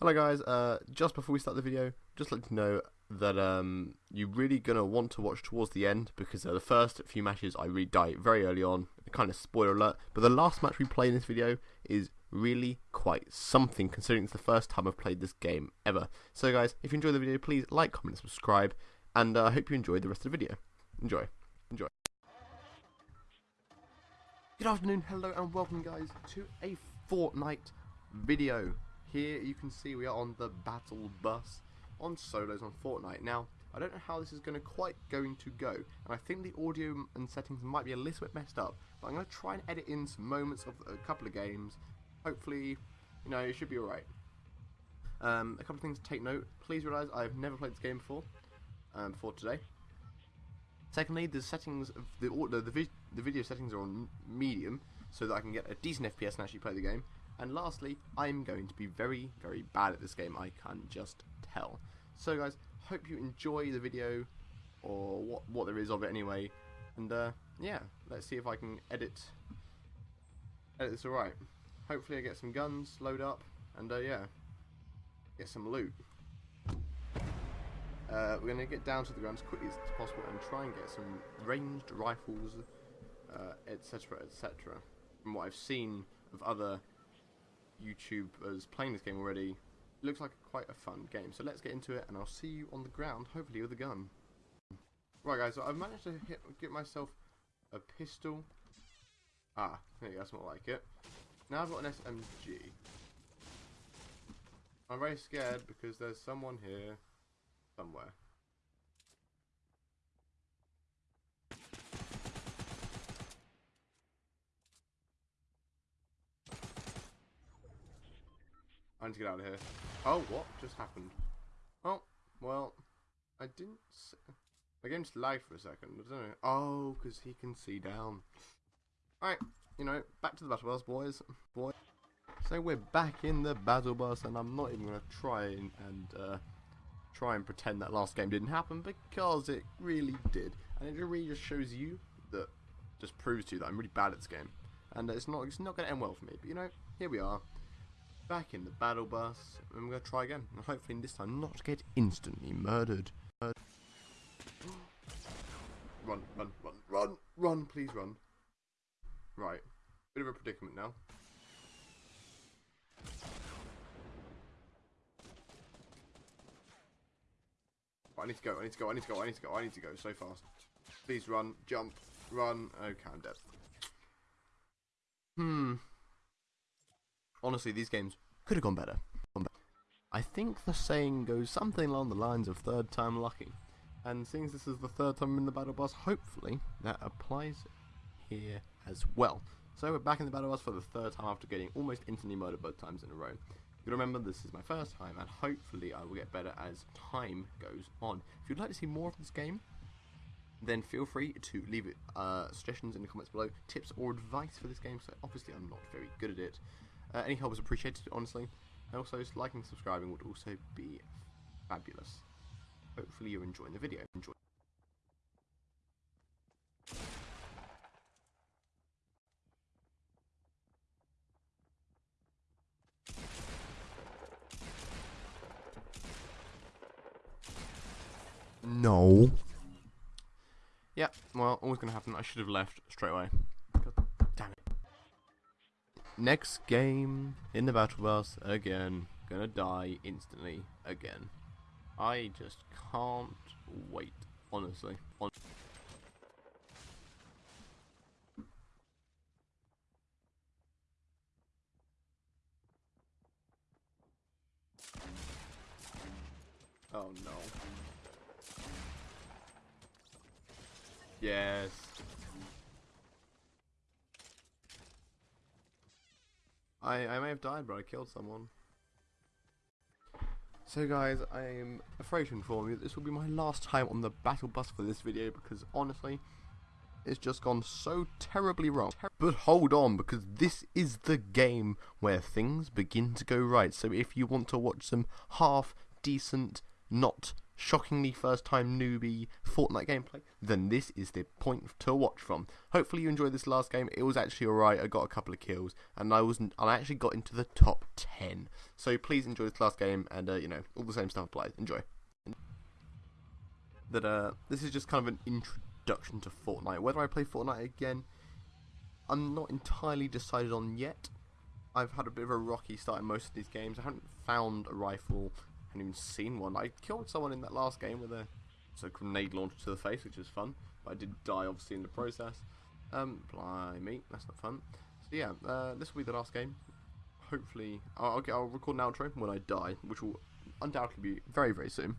Hello guys, uh, just before we start the video, just let you know that um, you're really going to want to watch towards the end because uh, the first few matches I really die very early on, kind of spoiler alert, but the last match we play in this video is really quite something considering it's the first time I've played this game ever. So guys, if you enjoyed the video, please like, comment, and subscribe, and uh, I hope you enjoyed the rest of the video. Enjoy. Enjoy. Good afternoon, hello, and welcome guys to a Fortnite video. Here you can see we are on the battle bus on solos on Fortnite. Now, I don't know how this is going to quite going to go, and I think the audio and settings might be a little bit messed up, but I'm going to try and edit in some moments of a couple of games. Hopefully, you know, it should be alright. Um, a couple of things to take note. Please realise I've never played this game before, um, today. Secondly, the settings, of the, the, the, the video settings are on medium, so that I can get a decent FPS and actually play the game. And lastly, I'm going to be very, very bad at this game, I can just tell. So guys, hope you enjoy the video, or what, what there is of it anyway. And uh, yeah, let's see if I can edit, edit this alright. Hopefully I get some guns, load up, and uh, yeah, get some loot. Uh, we're going to get down to the ground as quickly as possible and try and get some ranged rifles, etc, uh, etc. Et From what I've seen of other YouTubers playing this game already. It looks like quite a fun game. So let's get into it, and I'll see you on the ground, hopefully with a gun. Right, guys, so I've managed to hit, get myself a pistol. Ah, there that's more like it. Now I've got an SMG. I'm very scared because there's someone here somewhere. I need to get out of here. Oh, what just happened? Oh, well, I didn't... My game just lagged for a second. I don't know. Oh, because he can see down. Alright, you know, back to the battle bus, boys. Boy. So we're back in the battle bus, and I'm not even going to try and, and uh, try and pretend that last game didn't happen, because it really did. And it really just shows you that, just proves to you that I'm really bad at this game. And it's not, it's not going to end well for me. But, you know, here we are back in the battle bus, and we're going to try again. And hopefully this time not get instantly murdered. Run, run, run, run, run, please run. Right, bit of a predicament now. I need to go, I need to go, I need to go, I need to go, I need to go so fast. Please run, jump, run. Okay, I'm dead. Honestly, these games could have gone better. I think the saying goes something along the lines of third time lucky. And since this is the third time in the battle bus, hopefully that applies here as well. So we're back in the battle bus for the third time after getting almost instantly murdered both times in a row. You remember this is my first time and hopefully I will get better as time goes on. If you'd like to see more of this game, then feel free to leave it, uh, suggestions in the comments below, tips or advice for this game. So obviously I'm not very good at it. Uh, any help is appreciated, honestly. And also, liking and subscribing would also be fabulous. Hopefully you're enjoying the video. Enjoy. No. Yeah, well, always going to happen. I should have left straight away next game in the battle bus again. Gonna die instantly again. I just can't wait, honestly. Hon oh no. Yes. I, I may have died, but I killed someone. So guys, I am afraid to inform you that this will be my last time on the battle bus for this video because honestly, it's just gone so terribly wrong. But hold on, because this is the game where things begin to go right. So if you want to watch some half decent, not shockingly first time newbie Fortnite gameplay, then this is the point to watch from. Hopefully you enjoyed this last game. It was actually alright. I got a couple of kills and I was I actually got into the top 10. So please enjoy this last game and uh, you know, all the same stuff applies. Enjoy. That uh this is just kind of an introduction to Fortnite. Whether I play Fortnite again, I'm not entirely decided on yet. I've had a bit of a rocky start in most of these games. I haven't found a rifle haven't even seen one. I killed someone in that last game with a, a grenade launched to the face, which was fun. But I did die, obviously, in the process. Um, blimey, that's not fun. So yeah, uh, this will be the last game. Hopefully, I'll, I'll record an outro when I die, which will undoubtedly be very, very soon.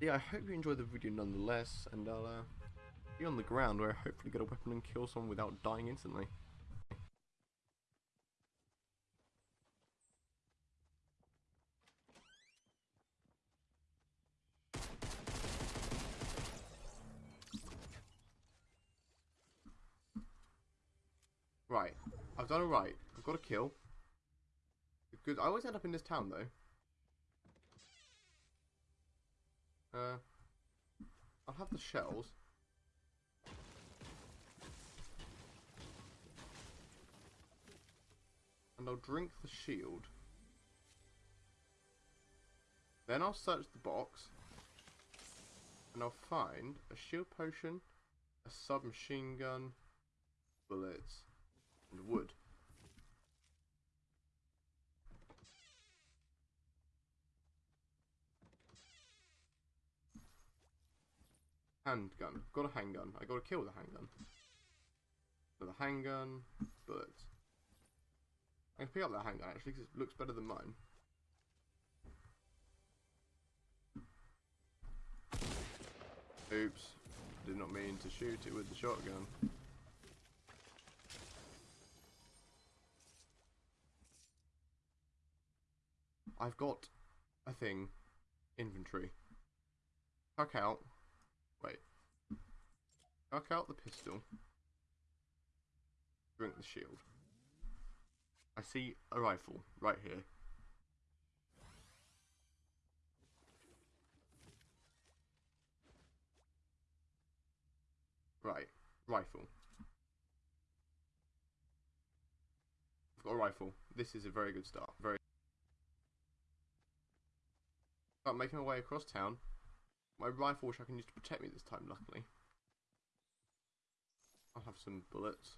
Yeah, I hope you enjoyed the video nonetheless, and I'll uh, be on the ground where I hopefully get a weapon and kill someone without dying instantly. Right. I've done alright. I've got a kill. Good. I always end up in this town, though. Uh, I'll have the shells. And I'll drink the shield. Then I'll search the box. And I'll find a shield potion, a submachine gun, bullets, and wood. Handgun. Got a handgun. I got to kill the handgun. For the handgun, bullets. I can pick up that handgun actually because it looks better than mine. Oops. Did not mean to shoot it with the shotgun. I've got a thing. Inventory. Tuck out. Wait. Tuck out the pistol. Drink the shield. I see a rifle right here. Right. Rifle. I've got a rifle. This is a very good start. Very Start making my way across town. My rifle, which I can use to protect me this time, luckily. I'll have some bullets.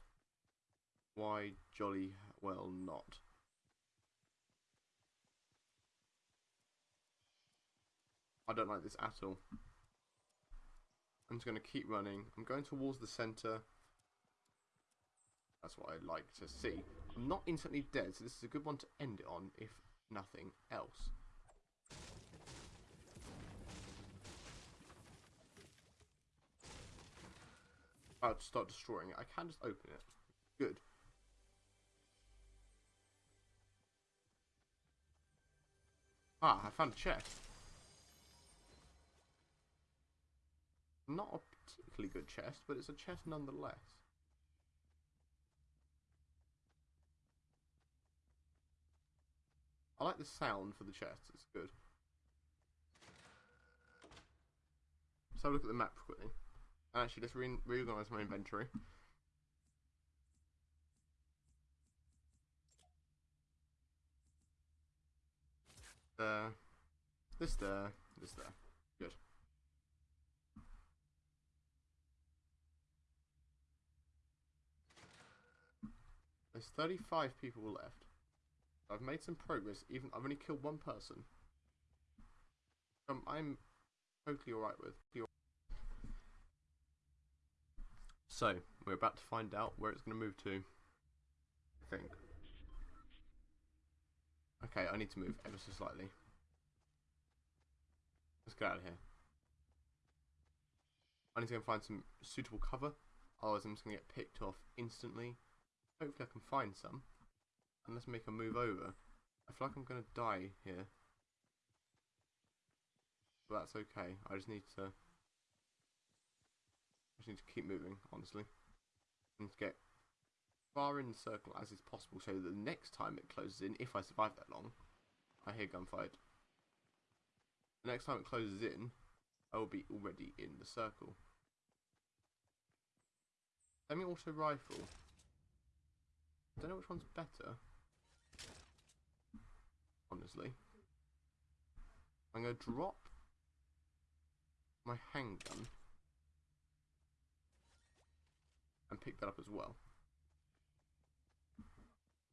Why jolly well not? I don't like this at all. I'm just going to keep running. I'm going towards the centre. That's what I'd like to see. I'm not instantly dead, so this is a good one to end it on, if nothing else. About to start destroying it. I can just open it. Good. Ah, I found a chest. Not a particularly good chest, but it's a chest nonetheless. I like the sound for the chest, it's good. Let's have a look at the map quickly. Actually, let's re reorganize my inventory. There. This there. This there. Good. There's 35 people left. I've made some progress, even I've only killed one person. Um, I'm totally alright with. So, we're about to find out where it's going to move to. I think. Okay, I need to move ever so slightly. Let's get out of here. I need to go and find some suitable cover, otherwise I'm just going to get picked off instantly. Hopefully I can find some. And let's make a move over. I feel like I'm going to die here. But that's okay. I just need to just need to keep moving, honestly. And get far in the circle as is possible so that the next time it closes in, if I survive that long, I hear gunfight. The next time it closes in, I will be already in the circle. Semi-auto rifle. Don't know which one's better. Honestly. I'm going to drop my handgun and pick that up as well.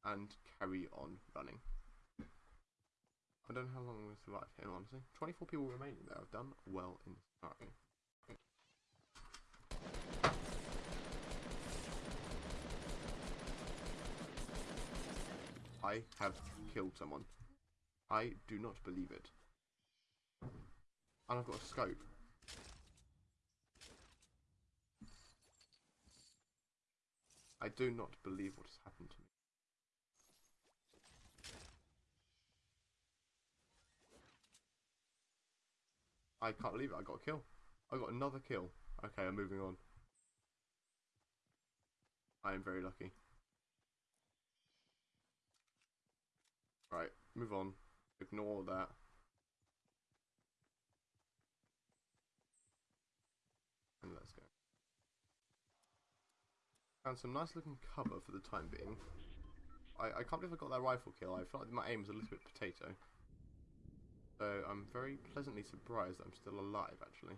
And carry on running. I don't know how long to survive here, honestly. 24 people remaining there. I've done well in this scenario. I have killed someone. I do not believe it. And I've got a scope. I do not believe what has happened to me. I can't believe it. I got a kill. I got another kill. Okay, I'm moving on. I am very lucky. Right, move on. Ignore that. And let's go. Found some nice looking cover for the time being. I, I can't believe I got that rifle kill. I feel like my aim was a little bit potato. So I'm very pleasantly surprised that I'm still alive actually.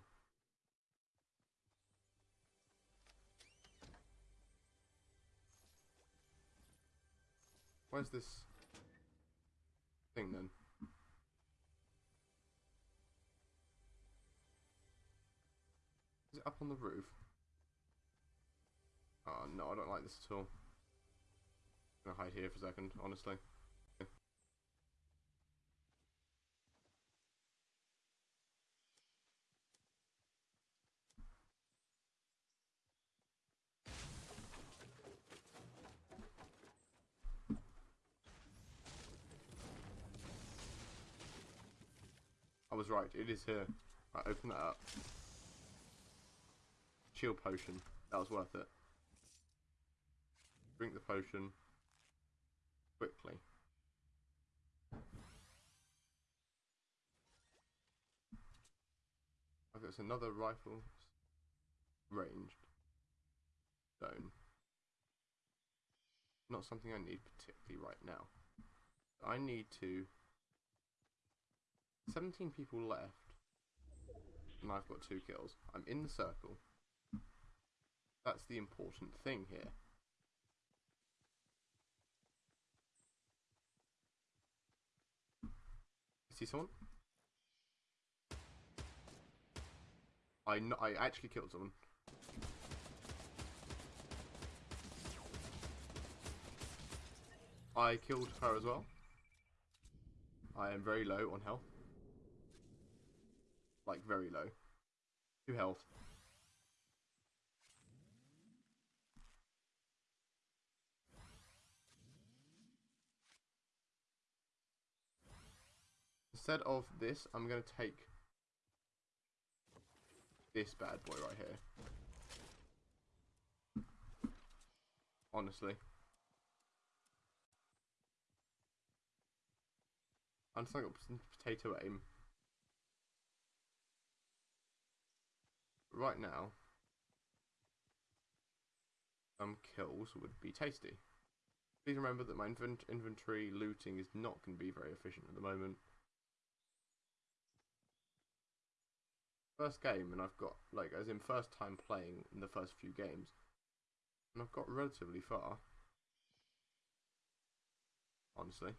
Where's this thing then? Is it up on the roof? No, I don't like this at all. I'm gonna hide here for a second, honestly. I was right, it is here. Right, open that up. Shield potion. That was worth it. Drink the potion. Quickly. Oh, okay, it's another rifle. Ranged. Stone. Not something I need particularly right now. I need to 17 people left. And I've got two kills. I'm in the circle. That's the important thing here. See someone? I, I actually killed someone. I killed her as well. I am very low on health. Like, very low. Two health. Instead of this, I'm going to take this bad boy right here. Honestly. I'm just like potato aim. right now, some kills would be tasty. Please remember that my inventory looting is not going to be very efficient at the moment. First game, and I've got, like, as in first time playing in the first few games, and I've got relatively far. Honestly.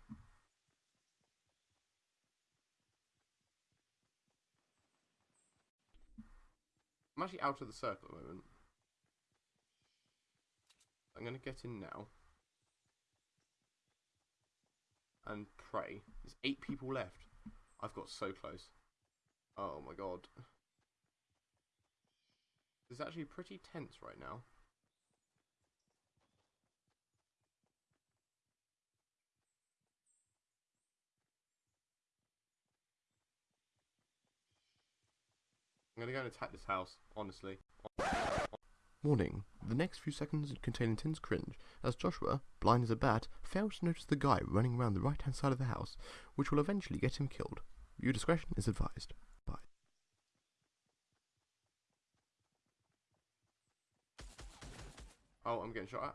I'm actually out of the circle at the moment. I'm going to get in now. And pray. There's eight people left. I've got so close. Oh my god. It's actually pretty tense right now. I'm gonna go and attack this house, honestly. Warning. The next few seconds contain intense cringe, as Joshua, blind as a bat, fails to notice the guy running around the right hand side of the house, which will eventually get him killed. Viewer discretion is advised. Oh, I'm getting shot at.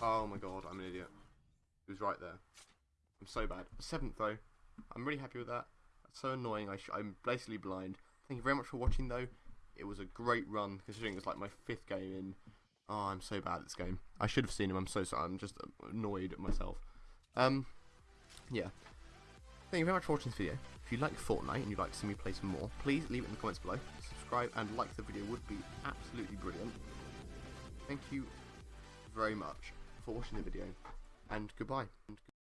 Oh my god, I'm an idiot. He was right there. I'm so bad. Seventh though. I'm really happy with that. That's so annoying. I I'm basically blind. Thank you very much for watching though. It was a great run considering it's like my fifth game in. Oh, I'm so bad at this game. I should have seen him. I'm so sorry. I'm just annoyed at myself. Um, yeah. Thank you very much for watching this video. If you like Fortnite and you'd like to see me play some more, please leave it in the comments below. Subscribe and like the video would be absolutely brilliant. Thank you very much for watching the video, and goodbye.